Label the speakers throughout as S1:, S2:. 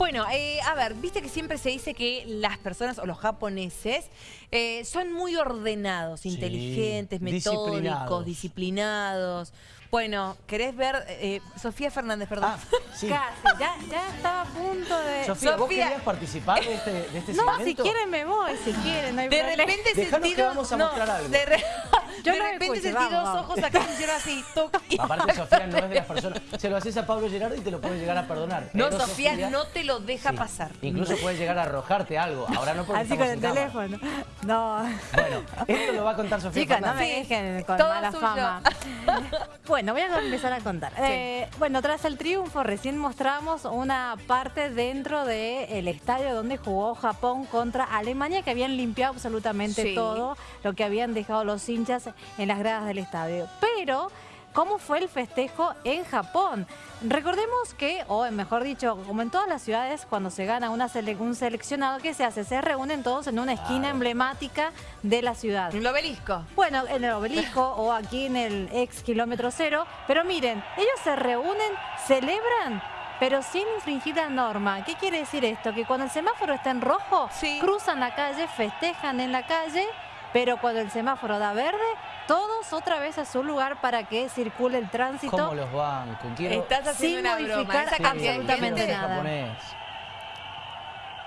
S1: Bueno, eh, a ver, viste que siempre se dice que las personas o los japoneses eh, son muy ordenados,
S2: Sí,
S1: inteligentes, metódicos,
S2: disciplinados.
S1: disciplinados. Bueno, ¿querés ver? eh, Sofía Fernández, perdón.
S2: Ah, sí.
S3: Casi, ya, ya estaba a punto de...
S2: Sofía, ¿vos
S1: Sofía.
S2: querías participar de este, de este
S3: no,
S2: segmento?
S3: si quieren me voy, si quieren, no hay
S1: De
S3: problema.
S1: repente
S2: Dejanos
S1: sentí
S2: que vamos a
S1: no,
S2: mostrar algo.
S1: De, re-
S3: Yo
S1: de
S3: no
S1: repente
S3: escucho,
S1: sentí
S3: vamos,
S1: dos
S3: vamos.
S1: ojos acá que hicieron así, toc, y-
S2: Aparte, Sofía no es de las personas... Se lo haces a Pablo Gerardo y te lo puede llegar a perdonar.
S1: No, Sofía, no te lo deja
S2: sí,
S1: pasar.
S2: Incluso puede llegar a arrojarte algo. Ahora no porque
S3: Así con el
S2: cámara.
S3: teléfono. No.
S2: Bueno, esto lo va a contar Sofía
S3: Chicas, no me dejen con
S1: todo
S3: mala
S1: suyo.
S3: fama. Bueno, voy a empezar a contar. Eh, bueno, tras el triunfo, recién mostramos una parte dentro del estadio donde jugó Japón contra Alemania, que habían limpiado absolutamente
S1: Sí.
S3: todo lo que habían dejado los hinchas en las gradas del estadio. Pero, ¿cómo fue el festejo en Japón? Recordemos que, o mejor dicho, como en todas las ciudades, cuando se gana una sele- un seleccionado, ¿qué se hace? Se reúnen todos en una esquina
S2: Claro.
S3: emblemática de la ciudad.
S1: Un obelisco.
S3: Bueno, en el obelisco o aquí en el ex kilómetro cero. Pero miren, ellos se reúnen, celebran, pero sin infringir la norma. ¿Qué quiere decir esto? Que cuando el semáforo está en rojo,
S1: Sí.
S3: cruzan la calle, festejan en la calle, pero cuando el semáforo da verde, todos otra vez a su lugar para que circule el tránsito.
S2: ¿Cómo los banco? Quiero...
S1: Estás haciendo
S3: Sin
S1: una broma.
S3: modificar
S1: de
S3: absolutamente nada.
S2: japonés.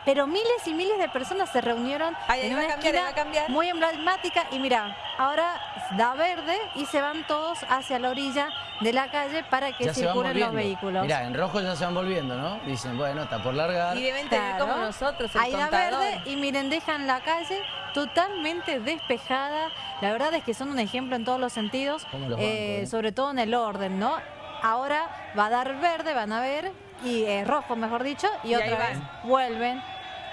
S3: Pero miles y miles de personas se reunieron
S1: Ay, ahí
S3: en una
S1: cambiar, ahí
S3: esquina
S1: va a cambiar.
S3: muy emblemática y mira, ahora da verde y se van todos hacia la orilla de la calle para que
S2: Ya se van
S3: circulen los vehículos.
S2: Mirá, en rojo ya se van volviendo, ¿no? Dicen, bueno, está por largar.
S1: Y deben tener
S3: Claro.
S1: como nosotros el
S3: Ahí da
S1: contador.
S3: verde y miren, dejan la calle totalmente despejada. La verdad es que son un ejemplo en todos los sentidos,
S2: ¿Cómo los
S3: eh,
S2: eh?
S3: sobre todo en el orden, ¿no? Ahora va a dar verde, van a ver, y eh, rojo, mejor dicho, y,
S1: Y
S3: otra vez vuelven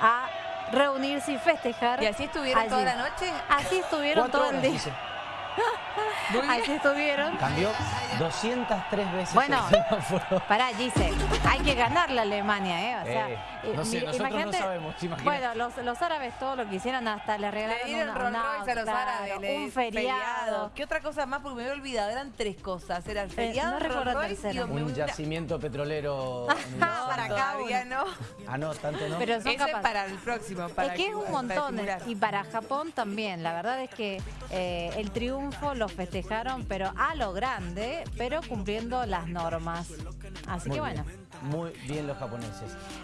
S3: a reunirse y festejar.
S1: ¿Y así estuvieron
S3: allí.
S1: toda la noche?
S3: Así estuvieron todo el día. Así estuvieron.
S2: Cambió 203 veces
S3: Bueno.
S2: el semáforo.
S3: Pará, Gise, hay que ganar la Alemania, ¿eh? O sea,
S2: Eh,
S3: eh,
S2: no sé,
S3: mi-
S2: nosotros no
S3: imagínate-
S2: sabemos, imagínate.
S3: Bueno, los, los árabes todo lo que hicieron hasta le regalaron
S1: Le dieron
S3: una-
S1: Rolls
S3: un
S1: Royce a los
S3: auto,
S1: árabes. le-
S3: un feriado.
S1: ¿Qué otra cosa más? Porque me había olvidado. Eran tres cosas. Era el
S3: Eh,
S1: feriado,
S3: no
S1: Royce y me
S2: Un yacimiento petrolero.
S3: Ah, para acá
S1: Todavía no.
S2: Ah, no, tanto no.
S3: Pero son
S1: Ese para el próximo. Para
S3: es que es un montón y para Japón también. La verdad es que eh, el triunfo lo festejaron, pero a lo grande, pero cumpliendo las normas. Así
S2: Muy
S3: que bueno.
S2: bien. Muy bien los japoneses.